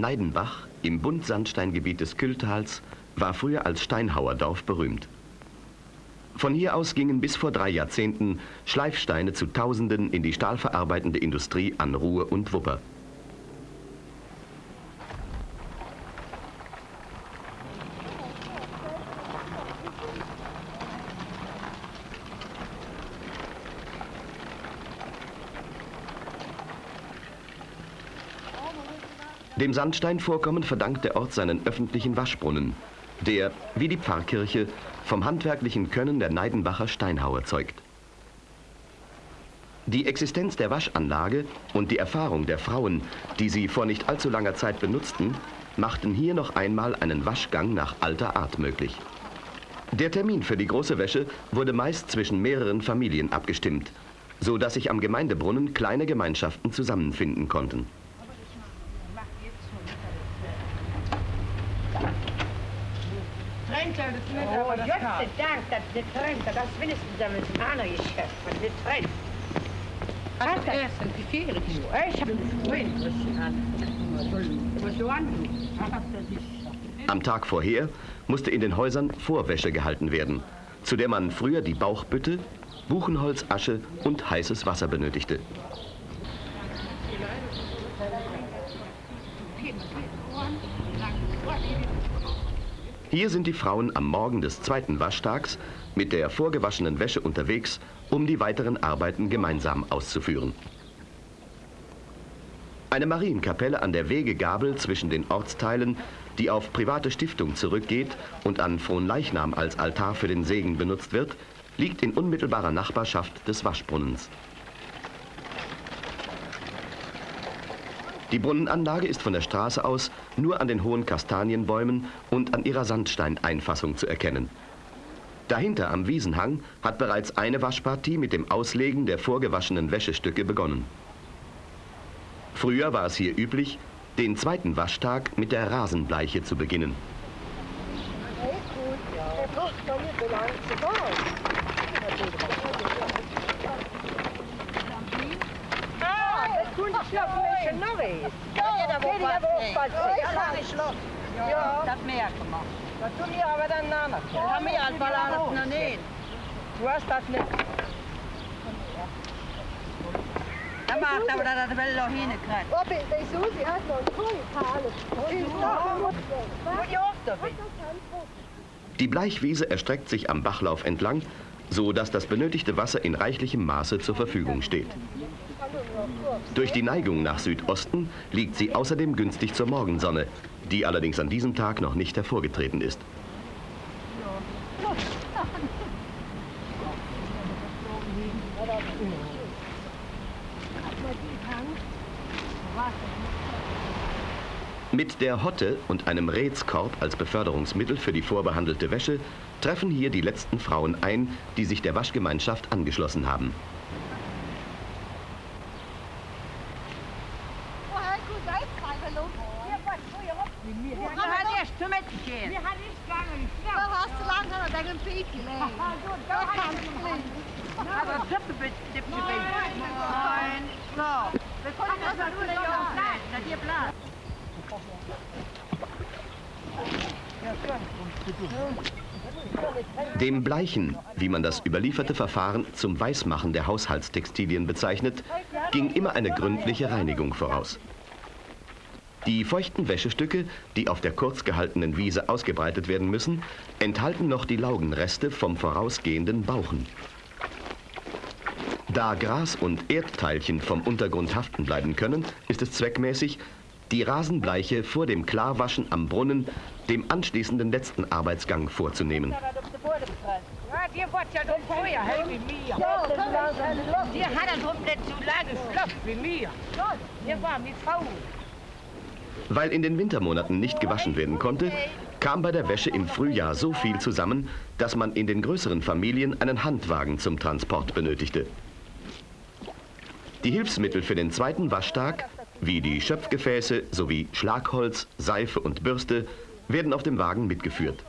Neidenbach im Buntsandsteingebiet des Kühltals war früher als Steinhauerdorf berühmt. Von hier aus gingen bis vor drei Jahrzehnten Schleifsteine zu Tausenden in die stahlverarbeitende Industrie an Ruhr und Wupper. Dem Sandsteinvorkommen verdankt der Ort seinen öffentlichen Waschbrunnen, der, wie die Pfarrkirche, vom handwerklichen Können der Neidenbacher Steinhauer zeugt. Die Existenz der Waschanlage und die Erfahrung der Frauen, die sie vor nicht allzu langer Zeit benutzten, machten hier noch einmal einen Waschgang nach alter Art möglich. Der Termin für die große Wäsche wurde meist zwischen mehreren Familien abgestimmt, so dass sich am Gemeindebrunnen kleine Gemeinschaften zusammenfinden konnten. Gott Dank, dat dit trennt, dat is wenigstens een ander geschäft, maar dit trennt. Hast du erst ein Gefähre Ich habe vorhin Am Tag vorher musste in den Häusern Vorwäsche gehalten werden, zu der man früher die Bauchbütte, Buchenholz, Asche und heißes Wasser benötigte. Hier sind die Frauen am Morgen des zweiten Waschtags mit der vorgewaschenen Wäsche unterwegs, um die weiteren Arbeiten gemeinsam auszuführen. Eine Marienkapelle an der Wegegabel zwischen den Ortsteilen, die auf private Stiftung zurückgeht und an Fronleichnam als Altar für den Segen benutzt wird, liegt in unmittelbarer Nachbarschaft des Waschbrunnens. Die Brunnenanlage ist von der Straße aus nur an den hohen Kastanienbäumen und an ihrer Sandsteineinfassung zu erkennen. Dahinter am Wiesenhang hat bereits eine Waschpartie mit dem Auslegen der vorgewaschenen Wäschestücke begonnen. Früher war es hier üblich, den zweiten Waschtag mit der Rasenbleiche zu beginnen. Kunststoffmische Norris. Ja, da wo was Ja, das merken wir. Das tun wir aber dann nachher. Das haben wir als alles noch nicht. Du hast das nicht. Die Bleichwiese erstreckt sich am Bachlauf entlang, so dass das benötigte Wasser in reichlichem Maße zur Verfügung steht. Durch die Neigung nach Südosten liegt sie außerdem günstig zur Morgensonne, die allerdings an diesem Tag noch nicht hervorgetreten ist. Mit der Hotte und einem Rätskorb als Beförderungsmittel für die vorbehandelte Wäsche treffen hier die letzten Frauen ein, die sich der Waschgemeinschaft angeschlossen haben. Dem Bleichen, wie man das überlieferte Verfahren zum Weißmachen der Haushaltstextilien bezeichnet, ging immer eine gründliche Reinigung voraus. Die feuchten Wäschestücke, die auf der kurz gehaltenen Wiese ausgebreitet werden müssen, enthalten noch die Laugenreste vom vorausgehenden Bauchen. Da Gras und Erdteilchen vom Untergrund haften bleiben können, ist es zweckmäßig, die Rasenbleiche vor dem Klarwaschen am Brunnen dem anschließenden letzten Arbeitsgang vorzunehmen. Die wird ja doch vorher hell wie mir. Die hat er doch nicht so lange schlaff wie mir. Die war mit Frau. Weil in den Wintermonaten nicht gewaschen werden konnte, kam bei der Wäsche im Frühjahr so viel zusammen, dass man in den größeren Familien einen Handwagen zum Transport benötigte. Die Hilfsmittel für den zweiten Waschtag, wie die Schöpfgefäße sowie Schlagholz, Seife und Bürste, werden auf dem Wagen mitgeführt.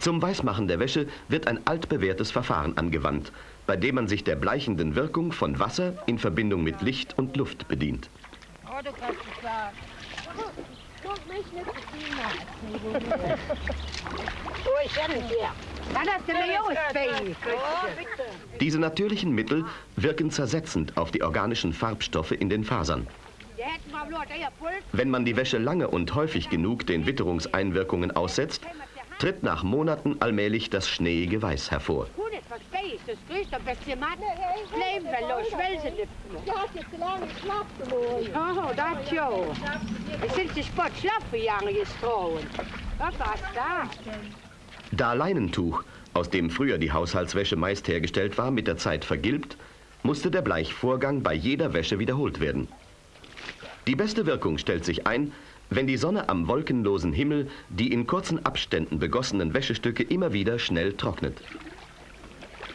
Zum Weißmachen der Wäsche wird ein altbewährtes Verfahren angewandt, bei dem man sich der bleichenden Wirkung von Wasser in Verbindung mit Licht und Luft bedient. Oh, du kannst es. Guck mich nicht du mir ausfähig. Oh. Diese natürlichen Mittel wirken zersetzend auf die organischen Farbstoffe in den Fasern. Wenn man die Wäsche lange und häufig genug den Witterungseinwirkungen aussetzt, tritt nach Monaten allmählich das schneeige Weiß hervor. Oh? Da Leinentuch, aus dem früher die Haushaltswäsche meist hergestellt war, mit der Zeit vergilbt, musste der Bleichvorgang bei jeder Wäsche wiederholt werden. Die beste Wirkung stellt sich ein, wenn die Sonne am wolkenlosen Himmel die in kurzen Abständen begossenen Wäschestücke immer wieder schnell trocknet.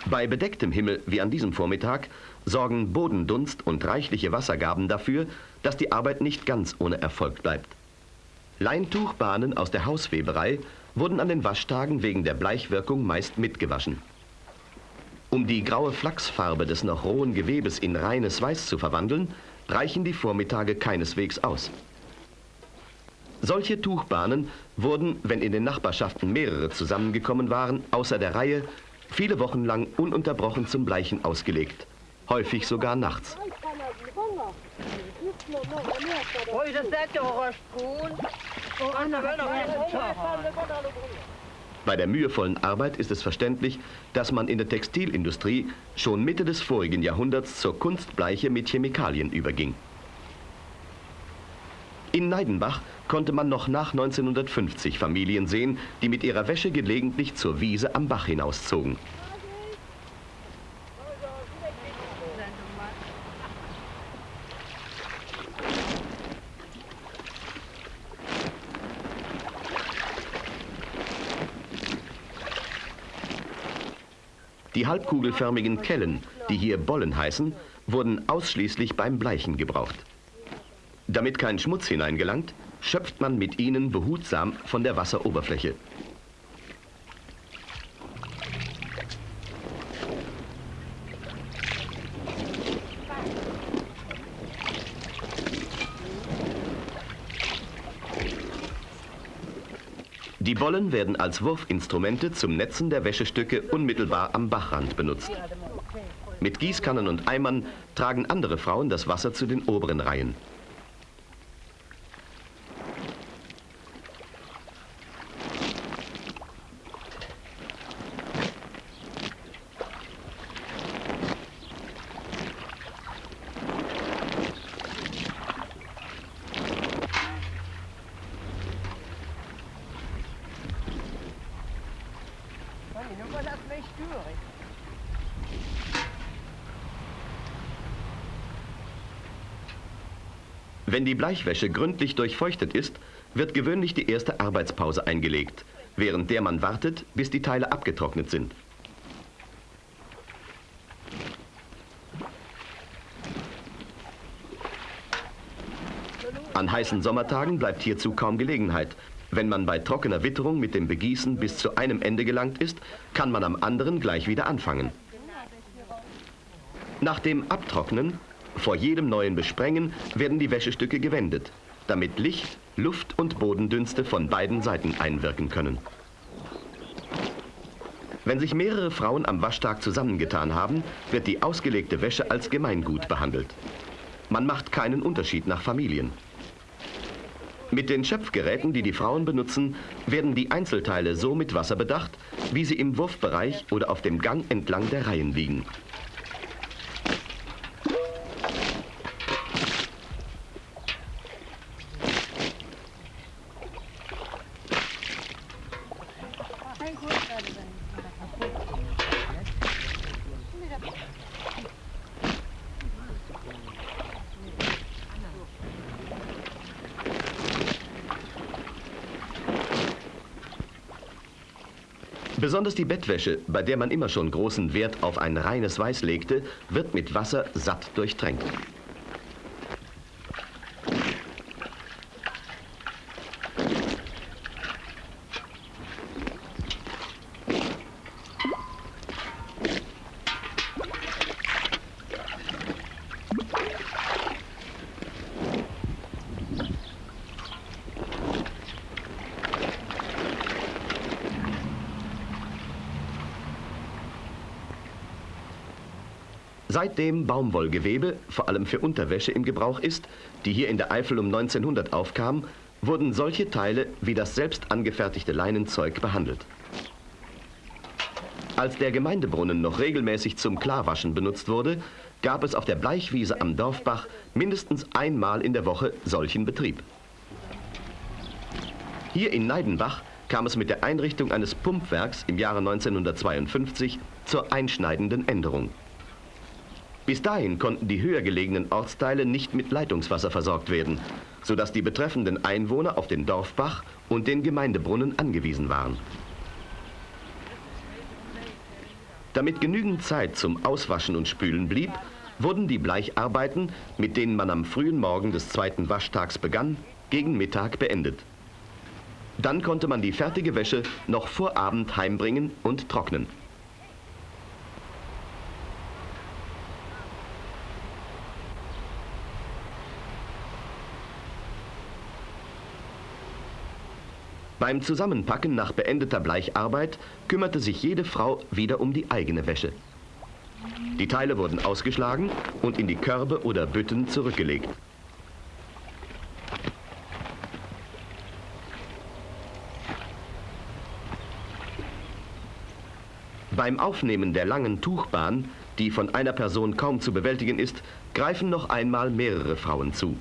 Bei bedecktem Himmel wie an diesem Vormittag sorgen Bodendunst und reichliche Wassergaben dafür, dass die Arbeit nicht ganz ohne Erfolg bleibt. Leintuchbahnen aus der Hausweberei wurden an den Waschtagen wegen der Bleichwirkung meist mitgewaschen. Um die graue Flachsfarbe des noch rohen Gewebes in reines Weiß zu verwandeln, reichen die Vormittage keineswegs aus. Solche Tuchbahnen wurden, wenn in den Nachbarschaften mehrere zusammengekommen waren, außer der Reihe, viele Wochen lang ununterbrochen zum Bleichen ausgelegt, häufig sogar nachts. Bei der mühevollen Arbeit ist es verständlich, dass man in der Textilindustrie schon Mitte des vorigen Jahrhunderts zur Kunstbleiche mit Chemikalien überging. In Neidenbach konnte man noch nach 1950 Familien sehen, die mit ihrer Wäsche gelegentlich zur Wiese am Bach hinauszogen. Die halbkugelförmigen Kellen, die hier Bollen heißen, wurden ausschließlich beim Bleichen gebraucht. Damit kein Schmutz hineingelangt, schöpft man mit ihnen behutsam von der Wasseroberfläche. Die Bollen werden als Wurfinstrumente zum Netzen der Wäschestücke unmittelbar am Bachrand benutzt. Mit Gießkannen und Eimern tragen andere Frauen das Wasser zu den oberen Reihen. Wenn die Bleichwäsche gründlich durchfeuchtet ist, wird gewöhnlich die erste Arbeitspause eingelegt, während der man wartet, bis die Teile abgetrocknet sind. An heißen Sommertagen bleibt hierzu kaum Gelegenheit. Wenn man bei trockener Witterung mit dem Begießen bis zu einem Ende gelangt ist, kann man am anderen gleich wieder anfangen. Nach dem Abtrocknen, vor jedem neuen Besprengen, werden die Wäschestücke gewendet, damit Licht, Luft und Bodendünste von beiden Seiten einwirken können. Wenn sich mehrere Frauen am Waschtag zusammengetan haben, wird die ausgelegte Wäsche als Gemeingut behandelt. Man macht keinen Unterschied nach Familien. Mit den Schöpfgeräten, die die Frauen benutzen, werden die Einzelteile so mit Wasser bedacht, wie sie im Wurfbereich oder auf dem Gang entlang der Reihen liegen. Besonders die Bettwäsche, bei der man immer schon großen Wert auf ein reines Weiß legte, wird mit Wasser satt durchtränkt. Seitdem Baumwollgewebe, vor allem für Unterwäsche, im Gebrauch ist, die hier in der Eifel um 1900 aufkam, wurden solche Teile wie das selbst angefertigte Leinenzeug behandelt. Als der Gemeindebrunnen noch regelmäßig zum Klarwaschen benutzt wurde, gab es auf der Bleichwiese am Dorfbach mindestens einmal in der Woche solchen Betrieb. Hier in Neidenbach kam es mit der Einrichtung eines Pumpwerks im Jahre 1952 zur einschneidenden Änderung. Bis dahin konnten die höher gelegenen Ortsteile nicht mit Leitungswasser versorgt werden, sodass die betreffenden Einwohner auf den Dorfbach und den Gemeindebrunnen angewiesen waren. Damit genügend Zeit zum Auswaschen und Spülen blieb, wurden die Bleicharbeiten, mit denen man am frühen Morgen des zweiten Waschtags begann, gegen Mittag beendet. Dann konnte man die fertige Wäsche noch vor Abend heimbringen und trocknen. Beim Zusammenpacken nach beendeter Bleicharbeit kümmerte sich jede Frau wieder um die eigene Wäsche. Die Teile wurden ausgeschlagen und in die Körbe oder Bütten zurückgelegt. Beim Aufnehmen der langen Tuchbahn, die von einer Person kaum zu bewältigen ist, greifen noch einmal mehrere Frauen zu.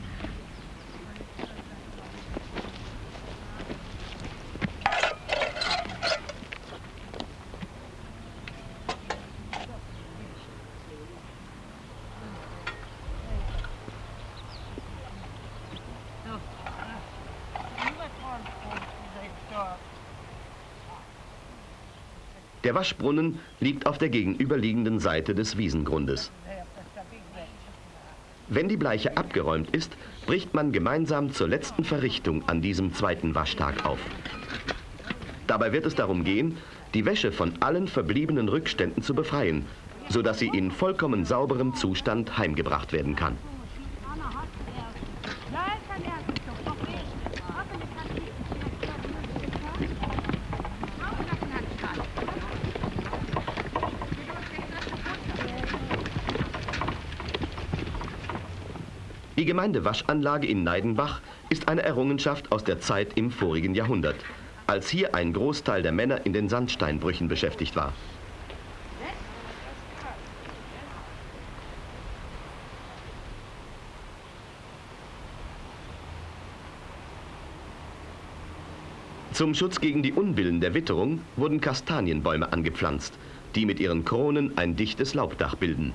Der Waschbrunnen liegt auf der gegenüberliegenden Seite des Wiesengrundes. Wenn die Bleiche abgeräumt ist, bricht man gemeinsam zur letzten Verrichtung an diesem zweiten Waschtag auf. Dabei wird es darum gehen, die Wäsche von allen verbliebenen Rückständen zu befreien, sodass sie in vollkommen sauberem Zustand heimgebracht werden kann. Die Gemeindewaschanlage in Neidenbach ist eine Errungenschaft aus der Zeit im vorigen Jahrhundert, als hier ein Großteil der Männer in den Sandsteinbrüchen beschäftigt war. Zum Schutz gegen die Unbillen der Witterung wurden Kastanienbäume angepflanzt, die mit ihren Kronen ein dichtes Laubdach bilden.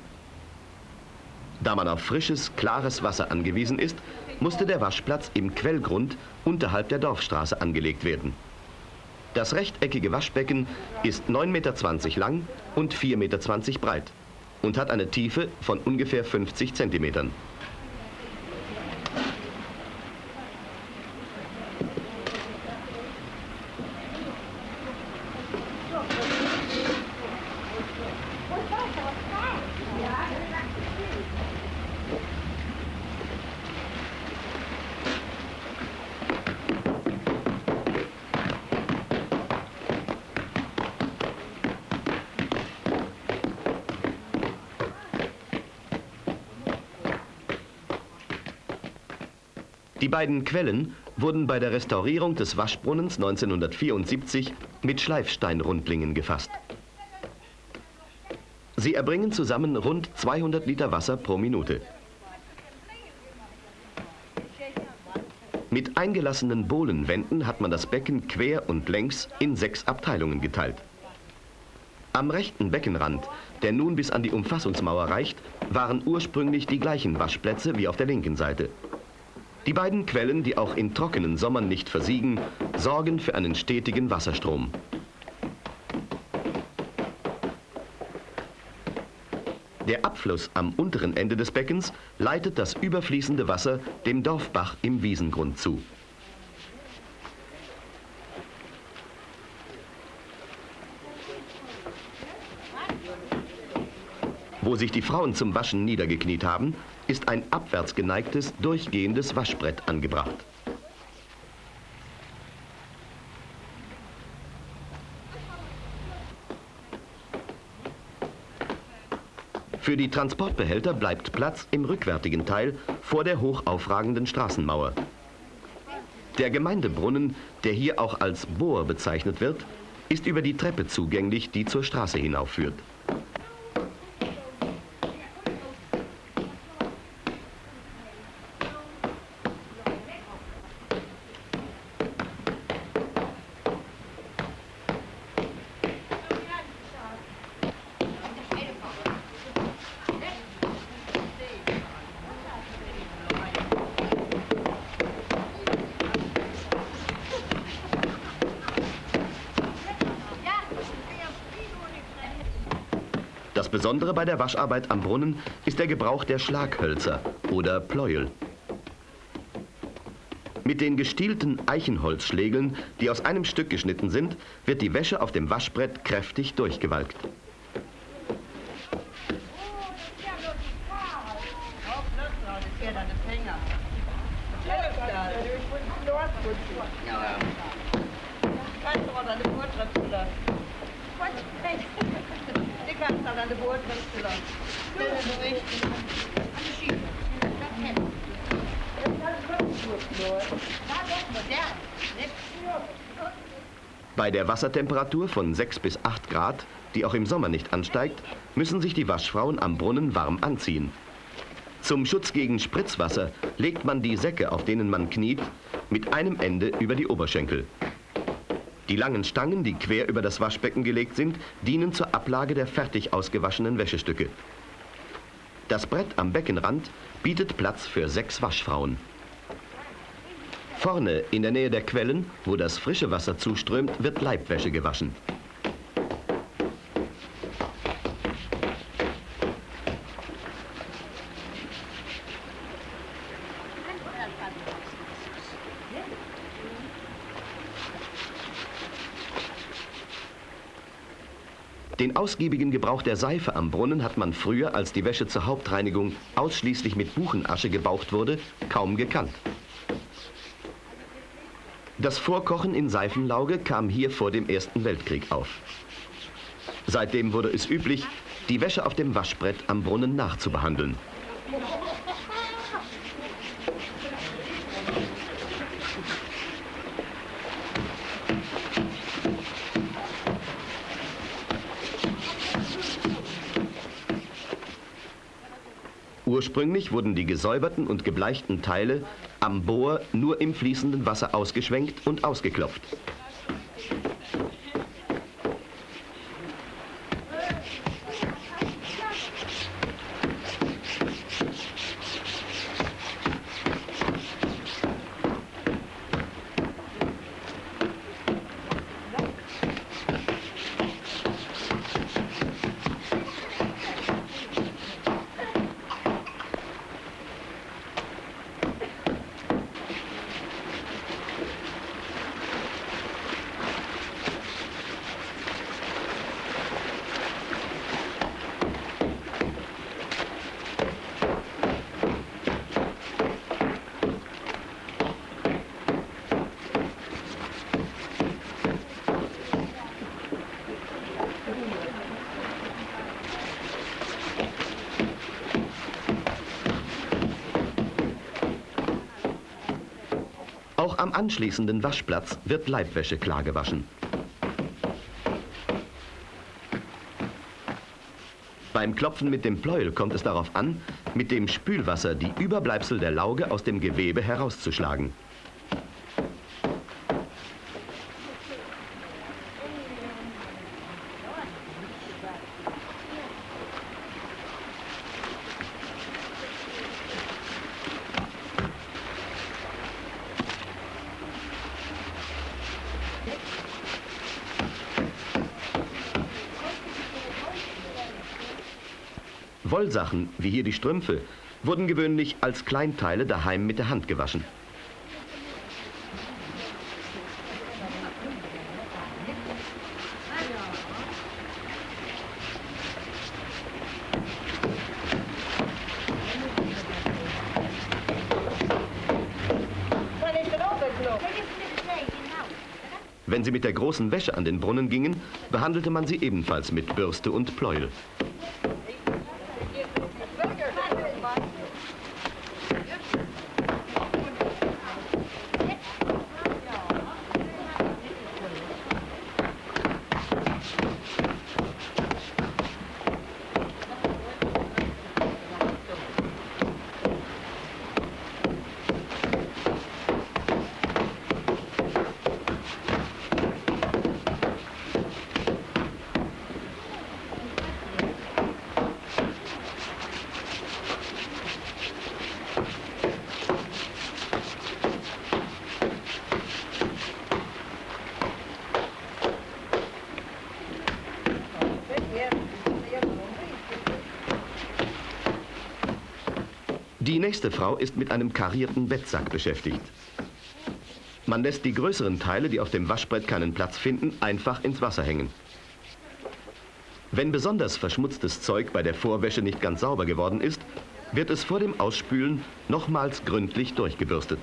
Da man auf frisches, klares Wasser angewiesen ist, musste der Waschplatz im Quellgrund unterhalb der Dorfstraße angelegt werden. Das rechteckige Waschbecken ist 9,20 Meter lang und 4,20 Meter breit und hat eine Tiefe von ungefähr 50 Zentimetern. Die beiden Quellen wurden bei der Restaurierung des Waschbrunnens 1974 mit Schleifsteinrundlingen gefasst. Sie erbringen zusammen rund 200 Liter Wasser pro Minute. Mit eingelassenen Bohlenwänden hat man das Becken quer und längs in sechs Abteilungen geteilt. Am rechten Beckenrand, der nun bis an die Umfassungsmauer reicht, waren ursprünglich die gleichen Waschplätze wie auf der linken Seite. Die beiden Quellen, die auch in trockenen Sommern nicht versiegen, sorgen für einen stetigen Wasserstrom. Der Abfluss am unteren Ende des Beckens leitet das überfließende Wasser dem Dorfbach im Wiesengrund zu. Wo sich die Frauen zum Waschen niedergekniet haben, ist ein abwärts geneigtes, durchgehendes Waschbrett angebracht. Für die Transportbehälter bleibt Platz im rückwärtigen Teil vor der hochaufragenden Straßenmauer. Der Gemeindebrunnen, der hier auch als Bohr bezeichnet wird, ist über die Treppe zugänglich, die zur Straße hinaufführt. Das Besondere bei der Wascharbeit am Brunnen ist der Gebrauch der Schlaghölzer oder Pleuel. Mit den gestielten Eichenholzschlägeln, die aus einem Stück geschnitten sind, wird die Wäsche auf dem Waschbrett kräftig durchgewalkt. Bei der Wassertemperatur von 6 bis 8 Grad, die auch im Sommer nicht ansteigt, müssen sich die Waschfrauen am Brunnen warm anziehen. Zum Schutz gegen Spritzwasser legt man die Säcke, auf denen man kniet, mit einem Ende über die Oberschenkel. Die langen Stangen, die quer über das Waschbecken gelegt sind, dienen zur Ablage der fertig ausgewaschenen Wäschestücke. Das Brett am Beckenrand bietet Platz für sechs Waschfrauen. Vorne in der Nähe der Quellen, wo das frische Wasser zuströmt, wird Leibwäsche gewaschen. Den ausgiebigen Gebrauch der Seife am Brunnen hat man früher, als die Wäsche zur Hauptreinigung ausschließlich mit Buchenasche gebaucht wurde, kaum gekannt. Das Vorkochen in Seifenlauge kam hier vor dem Ersten Weltkrieg auf. Seitdem wurde es üblich, die Wäsche auf dem Waschbrett am Brunnen nachzubehandeln. Ursprünglich wurden die gesäuberten und gebleichten Teile am Bohr nur im fließenden Wasser ausgeschwenkt und ausgeklopft. Auch am anschließenden Waschplatz wird Leibwäsche klar gewaschen. Beim Klopfen mit dem Pleuel kommt es darauf an, mit dem Spülwasser die Überbleibsel der Lauge aus dem Gewebe herauszuschlagen. Wollsachen, wie hier die Strümpfe, wurden gewöhnlich als Kleinteile daheim mit der Hand gewaschen. Wenn sie mit der großen Wäsche an den Brunnen gingen, behandelte man sie ebenfalls mit Bürste und Pleuel. Nächste Frau ist mit einem karierten Bettsack beschäftigt. Man lässt die größeren Teile, die auf dem Waschbrett keinen Platz finden, einfach ins Wasser hängen. Wenn besonders verschmutztes Zeug bei der Vorwäsche nicht ganz sauber geworden ist, wird es vor dem Ausspülen nochmals gründlich durchgebürstet.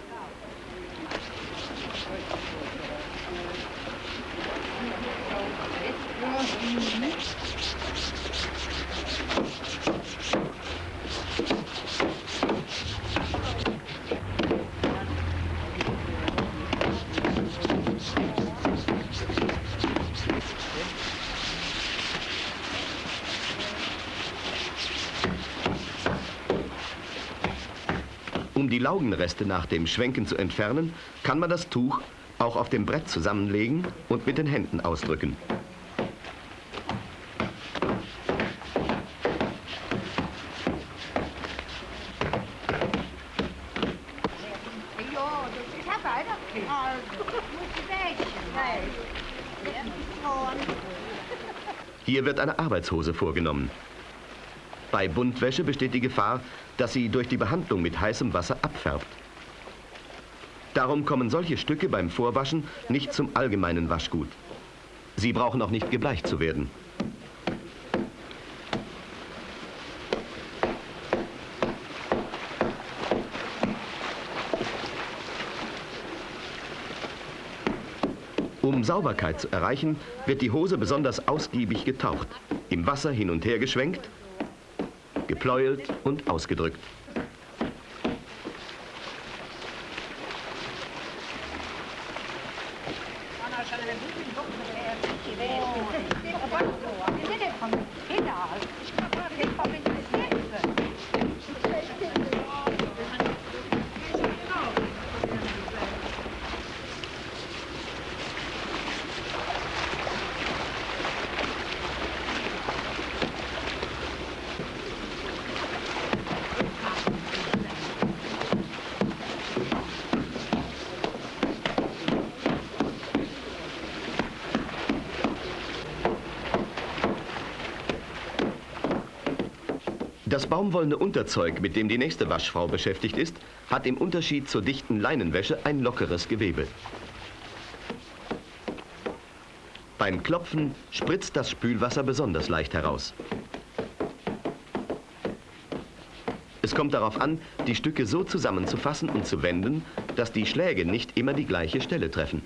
Laugenreste nach dem Schwenken zu entfernen, kann man das Tuch auch auf dem Brett zusammenlegen und mit den Händen ausdrücken. Hier wird eine Arbeitshose vorgenommen. Bei Buntwäsche besteht die Gefahr, dass sie durch die Behandlung mit heißem Wasser abfärbt. Darum kommen solche Stücke beim Vorwaschen nicht zum allgemeinen Waschgut. Sie brauchen auch nicht gebleicht zu werden. Um Sauberkeit zu erreichen, wird die Hose besonders ausgiebig getaucht, im Wasser hin und her geschwenkt, gepleuelt und ausgedrückt. Das baumwollene Unterzeug, mit dem die nächste Waschfrau beschäftigt ist, hat im Unterschied zur dichten Leinenwäsche ein lockeres Gewebe. Beim Klopfen spritzt das Spülwasser besonders leicht heraus. Es kommt darauf an, die Stücke so zusammenzufassen und zu wenden, dass die Schläge nicht immer die gleiche Stelle treffen.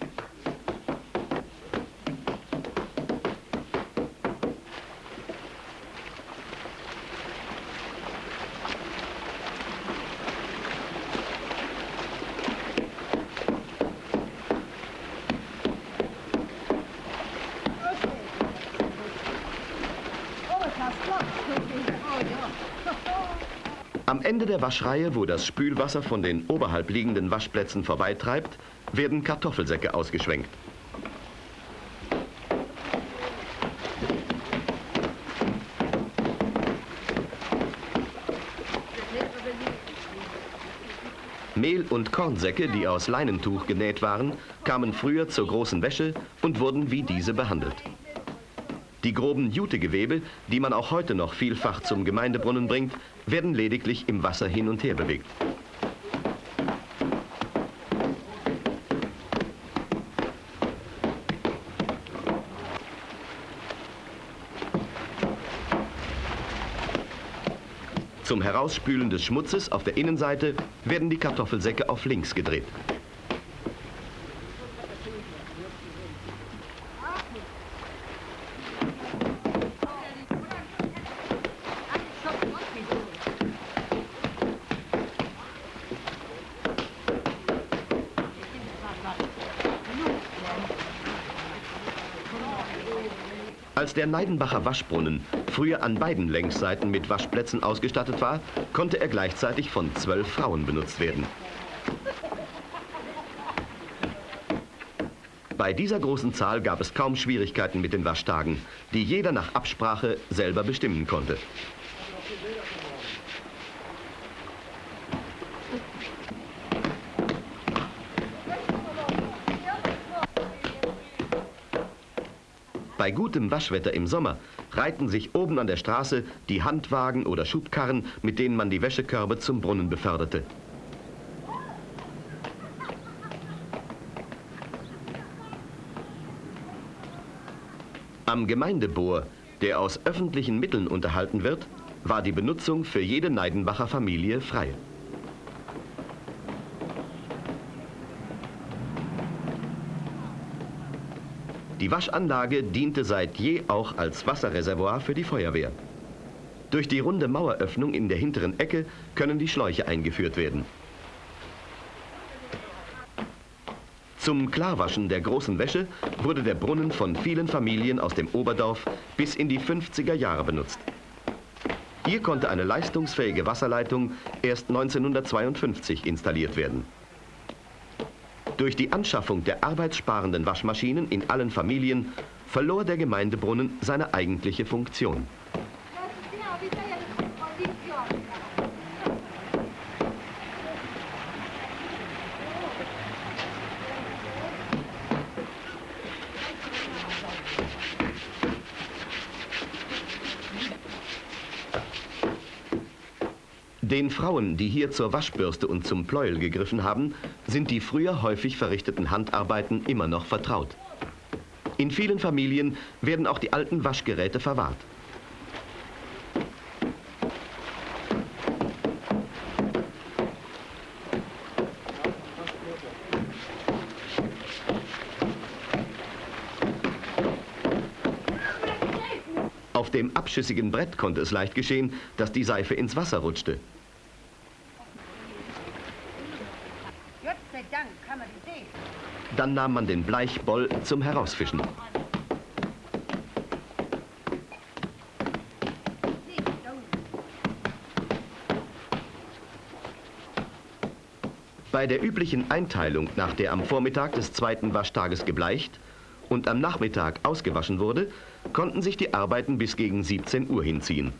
Am Ende der Waschreihe, wo das Spülwasser von den oberhalb liegenden Waschplätzen vorbeitreibt, werden Kartoffelsäcke ausgeschwenkt. Mehl- und Kornsäcke, die aus Leinentuch genäht waren, kamen früher zur großen Wäsche und wurden wie diese behandelt. Die groben Jutegewebe, die man auch heute noch vielfach zum Gemeindebrunnen bringt, werden lediglich im Wasser hin und her bewegt. Zum Herausspülen des Schmutzes auf der Innenseite werden die Kartoffelsäcke auf links gedreht. Der Neidenbacher Waschbrunnen früher an beiden Längsseiten mit Waschplätzen ausgestattet war, konnte er gleichzeitig von zwölf Frauen benutzt werden. Bei dieser großen Zahl gab es kaum Schwierigkeiten mit den Waschtagen, die jeder nach Absprache selber bestimmen konnte. Bei gutem Waschwetter im Sommer reihten sich oben an der Straße die Handwagen oder Schubkarren, mit denen man die Wäschekörbe zum Brunnen beförderte. Am Gemeindebohr, der aus öffentlichen Mitteln unterhalten wird, war die Benutzung für jede Neidenbacher Familie frei. Die Waschanlage diente seit je auch als Wasserreservoir für die Feuerwehr. Durch die runde Maueröffnung in der hinteren Ecke können die Schläuche eingeführt werden. Zum Klarwaschen der großen Wäsche wurde der Brunnen von vielen Familien aus dem Oberdorf bis in die 50er Jahre benutzt. Hier konnte eine leistungsfähige Wasserleitung erst 1952 installiert werden. Durch die Anschaffung der arbeitssparenden Waschmaschinen in allen Familien verlor der Gemeindebrunnen seine eigentliche Funktion. Den Frauen, die hier zur Waschbürste und zum Pleuel gegriffen haben, sind die früher häufig verrichteten Handarbeiten immer noch vertraut. In vielen Familien werden auch die alten Waschgeräte verwahrt. Auf dem abschüssigen Brett konnte es leicht geschehen, dass die Seife ins Wasser rutschte. Dann nahm man den Bleichboll zum Herausfischen. Bei der üblichen Einteilung, nach der am Vormittag des zweiten Waschtages gebleicht und am Nachmittag ausgewaschen wurde, konnten sich die Arbeiten bis gegen 17 Uhr hinziehen.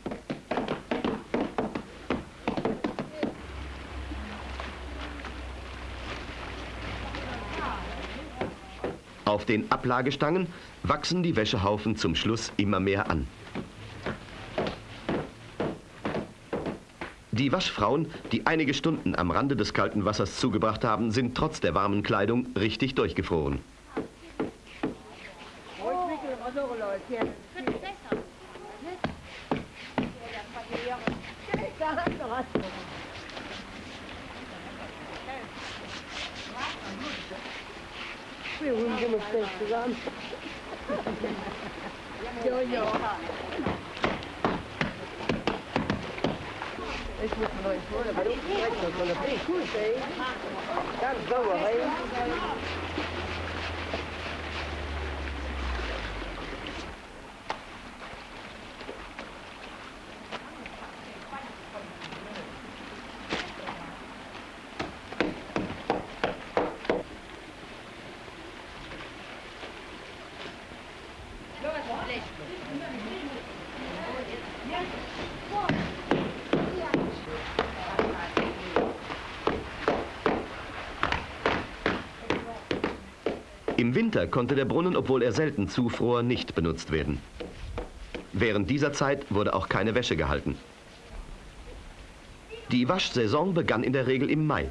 Auf den Ablagestangen wachsen die Wäschehaufen zum Schluss immer mehr an. Die Waschfrauen, die einige Stunden am Rande des kalten Wassers zugebracht haben, sind trotz der warmen Kleidung richtig durchgefroren. Wir holen sie mit fest zusammen. Ja, ja. Ich muss mir noch nicht holen, aber du kriegst noch so eine Cool, ey. Ganz sauer, ey. Im Winter konnte der Brunnen, obwohl er selten zufror, nicht benutzt werden. Während dieser Zeit wurde auch keine Wäsche gehalten. Die Waschsaison begann in der Regel im Mai.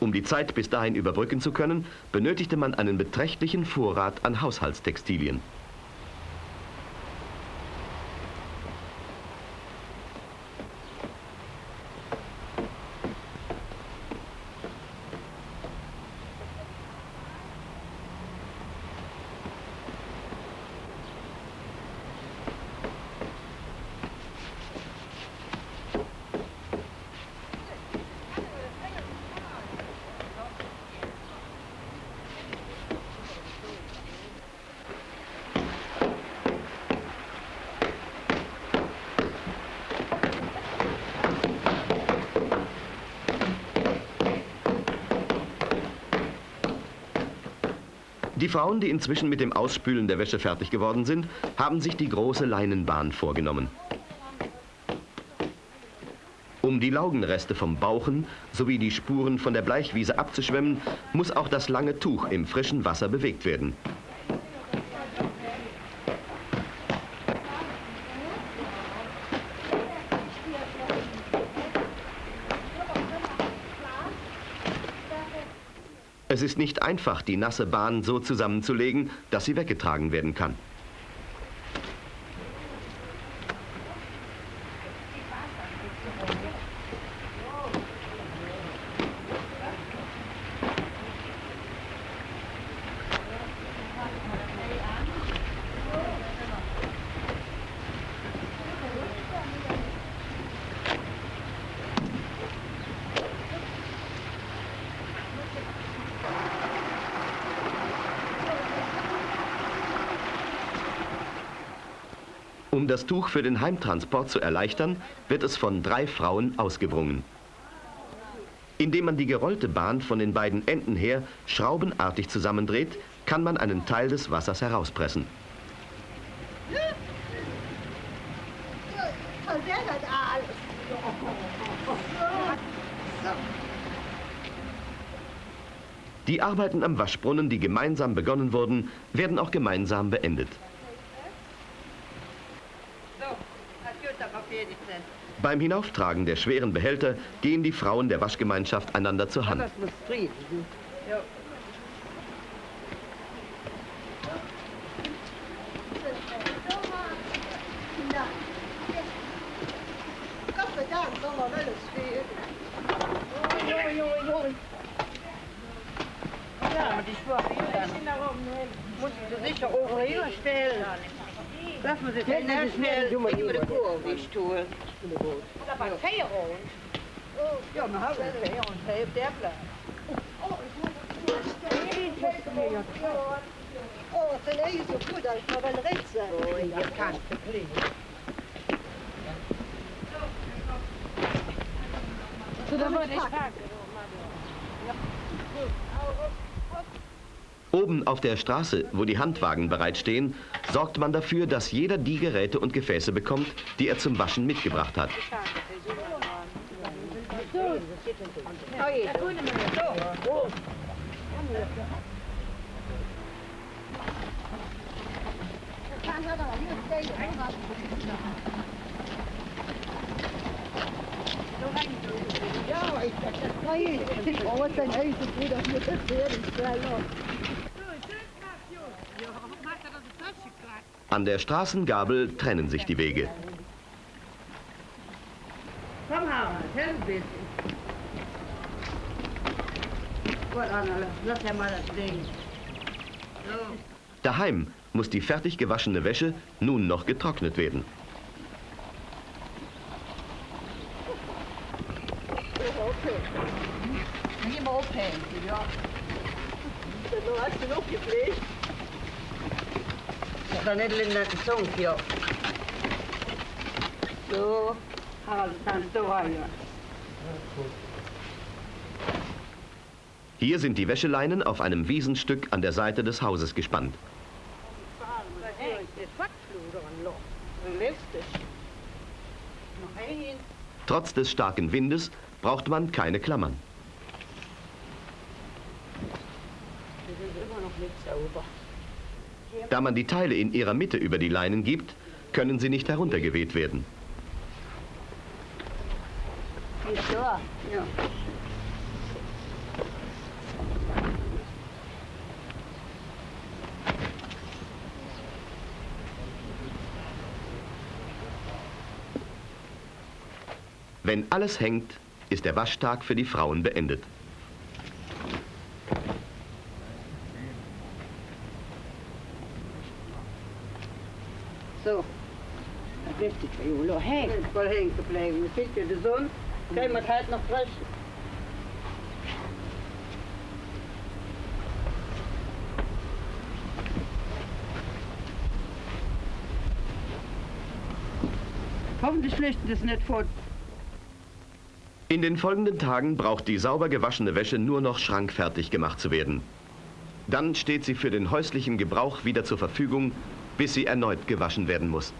Um die Zeit bis dahin überbrücken zu können, benötigte man einen beträchtlichen Vorrat an Haushaltstextilien. Die Frauen, die inzwischen mit dem Ausspülen der Wäsche fertig geworden sind, haben sich die große Leinenbahn vorgenommen. Um die Laugenreste vom Bauchen sowie die Spuren von der Bleichwiese abzuschwemmen, muss auch das lange Tuch im frischen Wasser bewegt werden. Es ist nicht einfach, die nasse Bahn so zusammenzulegen, dass sie weggetragen werden kann. Um das Tuch für den Heimtransport zu erleichtern, wird es von drei Frauen ausgewrungen. Indem man die gerollte Bahn von den beiden Enden her schraubenartig zusammendreht, kann man einen Teil des Wassers herauspressen. Die Arbeiten am Waschbrunnen, die gemeinsam begonnen wurden, werden auch gemeinsam beendet. Beim Hinauftragen der schweren Behälter gehen die Frauen der Waschgemeinschaft einander zur Hand. Ja, die schwache Muss ich sicher auch stellen. Sie den schnell über die Kurve ich tue. Dat was Feierung. Ja, wir haben es hier und hier der Platz. Oh, den är ju så god att man väl rätt sig. Oh, jag kan inte bli. Så då var det Oben auf der Straße, wo die Handwagen bereitstehen, sorgt man dafür, dass jeder die Geräte und Gefäße bekommt, die er zum Waschen mitgebracht hat. Ja, ich Nej, åh, den är ju så god att man inte ser den An der Straßengabel trennen sich die Wege. Komm, Harald, helf ein bisschen. Gut, Anna, lass ja mal das Ding. So. Daheim muss die fertig gewaschene Wäsche nun noch getrocknet werden. Aufhängen, ja. Du hast den aufgepflegt. Ich Zunge, ja. So, ja. Hier sind die Wäscheleinen auf einem Wiesenstück an der Seite des Hauses gespannt. Trotz des starken Windes braucht man keine Klammern. Das ist immer noch nicht sauber. Da man die Teile in ihrer Mitte über die Leinen gibt, können sie nicht heruntergeweht werden. Wenn alles hängt, ist der Waschtag für die Frauen beendet. So. Richtig, Jolo. Hey, Ist voll hängen geblieben. Du siehst ja die Sonne. Kann man halt noch frisch. Hoffentlich flüchten das nicht fort. In den folgenden Tagen braucht die sauber gewaschene Wäsche nur noch schrankfertig gemacht zu werden. Dann steht sie für den häuslichen Gebrauch wieder zur Verfügung, bis sie erneut gewaschen werden muss.